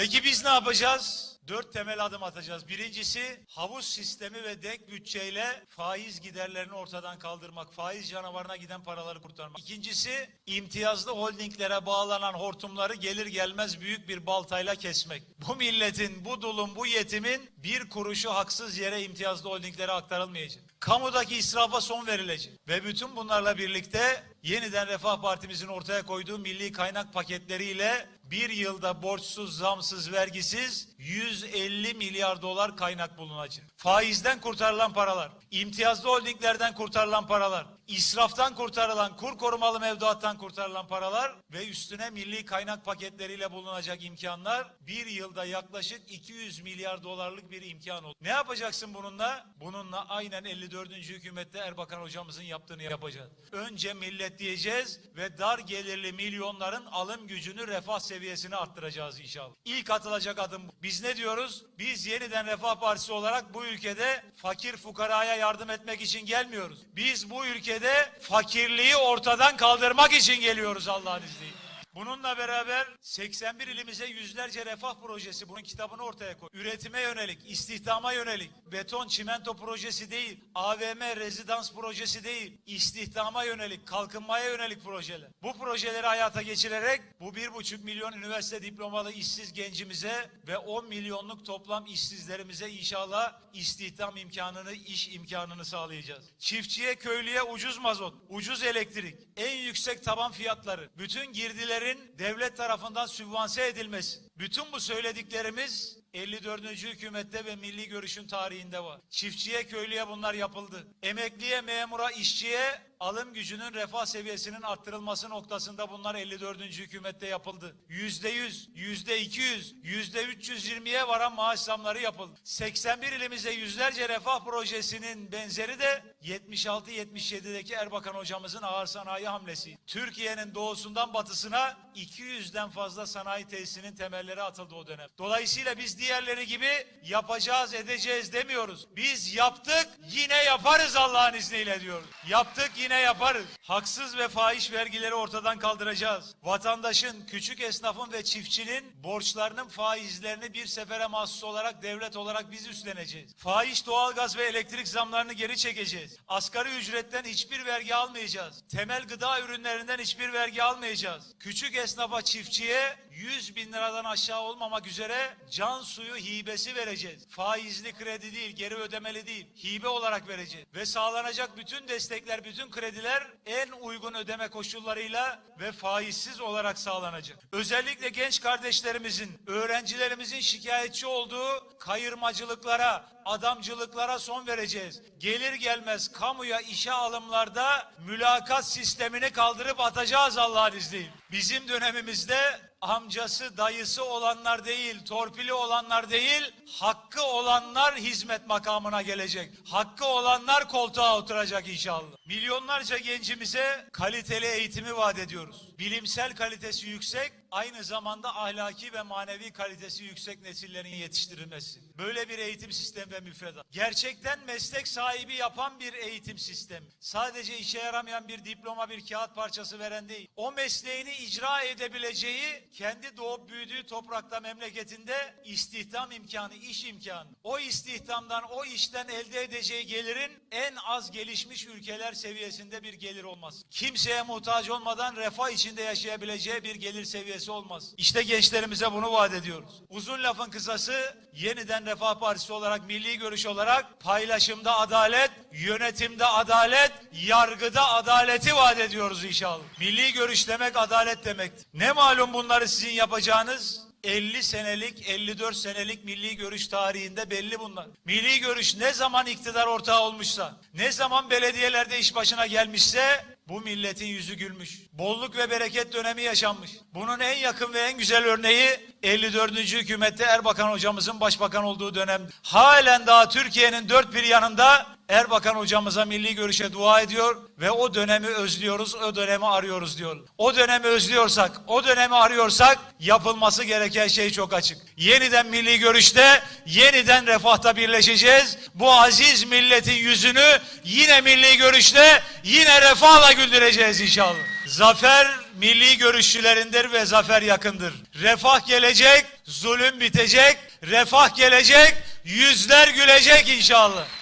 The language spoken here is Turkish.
Peki biz ne yapacağız? Dört temel adım atacağız. Birincisi havuz sistemi ve denk bütçeyle faiz giderlerini ortadan kaldırmak. Faiz canavarına giden paraları kurtarmak. İkincisi imtiyazlı holdinglere bağlanan hortumları gelir gelmez büyük bir baltayla kesmek. Bu milletin, bu dulun, bu yetimin bir kuruşu haksız yere imtiyazlı holdinglere aktarılmayacak. Kamudaki israfa son verilecek. Ve bütün bunlarla birlikte yeniden Refah Partimizin ortaya koyduğu milli kaynak paketleriyle bir yılda borçsuz, zamsız, vergisiz 150 milyar dolar kaynak bulunacak. Faizden kurtarılan paralar, imtiyazlı holdinglerden kurtarılan paralar, israftan kurtarılan, kur korumalı mevduattan kurtarılan paralar ve üstüne milli kaynak paketleriyle bulunacak imkanlar bir yılda yaklaşık 200 milyar dolarlık bir imkan oldu. Ne yapacaksın bununla? Bununla aynen 54. hükümette Erbakan hocamızın yaptığını yapacağız. Önce millet diyeceğiz ve dar gelirli milyonların alım gücünü refah seviyesini arttıracağız inşallah. İlk atılacak adım bu. Biz ne diyoruz? Biz yeniden Refah Partisi olarak bu ülkede fakir fukaraya yardım etmek için gelmiyoruz. Biz bu ülkede fakirliği ortadan kaldırmak için geliyoruz Allah'ın izniyle. Bununla beraber 81 ilimize yüzlerce refah projesi bunun kitabını ortaya koy. Üretime yönelik, istihdama yönelik, beton çimento projesi değil, AVM rezidans projesi değil, istihdama yönelik, kalkınmaya yönelik projeler. Bu projeleri hayata geçirerek bu bir buçuk milyon üniversite diplomalı işsiz gencimize ve 10 milyonluk toplam işsizlerimize inşallah istihdam imkanını, iş imkanını sağlayacağız. Çiftçiye, köylüye ucuz mazot, ucuz elektrik, en yüksek taban fiyatları, bütün girdilerin devlet tarafından sübvanse edilmesi. Bütün bu söylediklerimiz 54. hükümette ve milli görüşün tarihinde var. Çiftçiye, köylüye bunlar yapıldı. Emekliye, memura, işçiye alım gücünün refah seviyesinin arttırılması noktasında bunlar 54. hükümette yapıldı. Yüzde yüz, yüzde iki yüz, yüzde 320'ye varan maaş zamları yapıldı. 81 ilimize yüzlerce refah projesinin benzeri de 76-77'deki Erbakan hocamızın ağır sanayi hamlesi. Türkiye'nin doğusundan batısına 200'den fazla sanayi tesisinin temelleri atıldı o dönem. Dolayısıyla biz diğerleri gibi yapacağız, edeceğiz demiyoruz. Biz yaptık, yine yaparız Allah'ın izniyle diyoruz. Yaptık, yine yaparız. Haksız ve fahiş vergileri ortadan kaldıracağız. Vatandaşın, küçük esnafın ve çiftçinin borçlarının faizlerini bir sefere mahsus olarak devlet olarak biz üstleneceğiz. Fahiş doğalgaz ve elektrik zamlarını geri çekeceğiz. Asgari ücretten hiçbir vergi almayacağız. Temel gıda ürünlerinden hiçbir vergi almayacağız. Küçük esnafa, çiftçiye 100 bin liradan aşağı olmamak üzere can suyu hibesi vereceğiz. Faizli kredi değil, geri ödemeli değil, hibe olarak vereceğiz. Ve sağlanacak bütün destekler, bütün krediler en uygun ödeme koşullarıyla ve faizsiz olarak sağlanacak. Özellikle genç kardeşlerimizin, öğrencilerimizin şikayetçi olduğu kayırmacılıklara, adamcılıklara son vereceğiz. Gelir gelmez kamuya işe alımlarda mülakat sistemini kaldırıp atacağız Allah'ın izniyle. Bizim dönemimizde amcası, dayısı olanlar değil, torpili olanlar değil, hakkı olanlar hizmet makamına gelecek. Hakkı olanlar koltuğa oturacak inşallah. Milyonlarca gencimize kaliteli eğitimi vaat ediyoruz. Bilimsel kalitesi yüksek, aynı zamanda ahlaki ve manevi kalitesi yüksek nesillerin yetiştirilmesi. Böyle bir eğitim sistemi ve müfredat. Gerçekten meslek sahibi yapan bir eğitim sistemi. Sadece işe yaramayan bir diploma, bir kağıt parçası veren değil. O mesleğini icra edebileceği, kendi doğup büyüdüğü toprakta, memleketinde istihdam imkanı, iş imkanı. O istihdamdan, o işten elde edeceği gelirin en az gelişmiş ülkeler seviyesinde bir gelir olması. Kimseye muhtaç olmadan refah içinde yaşayabileceği bir gelir seviyesi olmaz. İşte gençlerimize bunu vaat ediyoruz. Uzun lafın kısası yeniden Refah Partisi olarak, milli görüş olarak paylaşımda adalet, yönetimde adalet, yargıda adaleti vaat ediyoruz inşallah. Milli görüş demek adalet demektir. Ne malum bunları sizin yapacağınız? 50 senelik, 54 senelik milli görüş tarihinde belli bunlar. Milli görüş ne zaman iktidar ortağı olmuşsa, ne zaman belediyelerde iş başına gelmişse bu milletin yüzü gülmüş. Bolluk ve bereket dönemi yaşanmış. Bunun en yakın ve en güzel örneği 54. hükümette Erbakan hocamızın başbakan olduğu dönem. Halen daha Türkiye'nin dört bir yanında Erbakan hocamıza milli görüşe dua ediyor ve o dönemi özlüyoruz, o dönemi arıyoruz diyor. O dönemi özlüyorsak, o dönemi arıyorsak yapılması gereken şey çok açık. Yeniden milli görüşte, yeniden refahta birleşeceğiz. Bu aziz milletin yüzünü yine milli görüşte, yine refahla güldüreceğiz inşallah. Zafer milli görüşçülerindir ve zafer yakındır. Refah gelecek, zulüm bitecek, refah gelecek, yüzler gülecek inşallah.